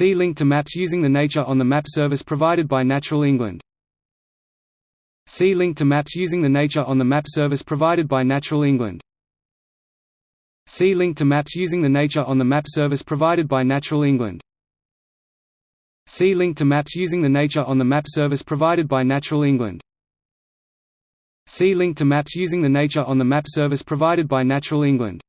See link to maps using the Nature on the Map service provided by Natural England. See link to maps using the Nature on the Map service provided by Natural England. See link to maps using the Nature on the Map service provided by Natural England. See link to maps using the Nature on the Map service provided by Natural England. See link to maps using the Nature on the Map service provided by Natural England.